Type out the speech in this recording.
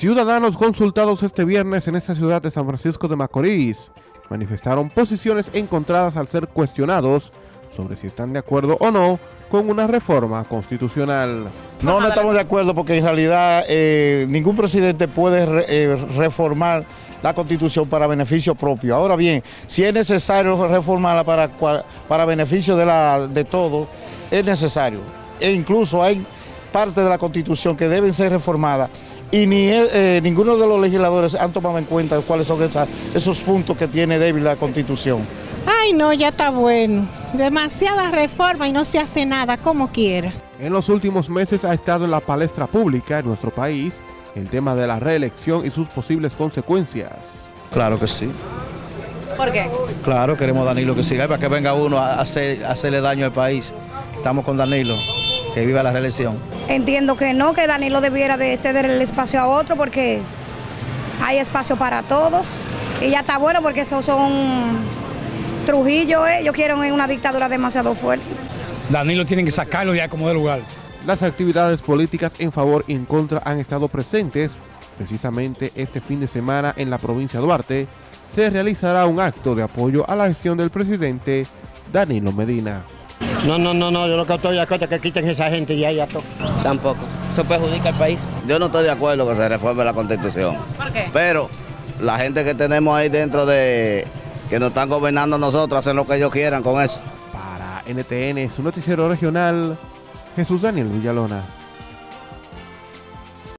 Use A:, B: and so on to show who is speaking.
A: Ciudadanos consultados este viernes en esta ciudad de San Francisco de Macorís manifestaron posiciones encontradas al ser cuestionados sobre si están de acuerdo o no con una reforma constitucional.
B: No, no estamos de acuerdo porque en realidad eh, ningún presidente puede eh, reformar la constitución para beneficio propio. Ahora bien, si es necesario reformarla para, para beneficio de, de todos, es necesario. E incluso hay partes de la constitución que deben ser reformadas y ni eh, ninguno de los legisladores han tomado en cuenta cuáles son esas, esos puntos que tiene débil la Constitución.
C: Ay, no, ya está bueno. Demasiada reforma y no se hace nada como quiera.
A: En los últimos meses ha estado en la palestra pública en nuestro país el tema de la reelección y sus posibles consecuencias.
D: Claro que sí.
E: ¿Por qué?
D: Claro, queremos Danilo que siga, para que venga uno a, hacer, a hacerle daño al país. Estamos con Danilo que viva la reelección.
E: Entiendo que no, que Danilo debiera de ceder el espacio a otro porque hay espacio para todos y ya está bueno porque esos son Trujillo, eh. ellos quieren una dictadura demasiado fuerte.
F: Danilo tienen que sacarlo ya como de lugar.
A: Las actividades políticas en favor y en contra han estado presentes. Precisamente este fin de semana en la provincia de Duarte se realizará un acto de apoyo a la gestión del presidente Danilo Medina.
G: No, no, no, no, yo lo que estoy de acuerdo es que quiten esa gente y ya todo.
H: Tampoco. Eso perjudica al país.
I: Yo no estoy de acuerdo que se reforme la constitución.
E: ¿Por qué?
I: Pero la gente que tenemos ahí dentro de que nos están gobernando nosotros hacen lo que ellos quieran con eso.
A: Para NTN, su noticiero regional, Jesús Daniel Villalona.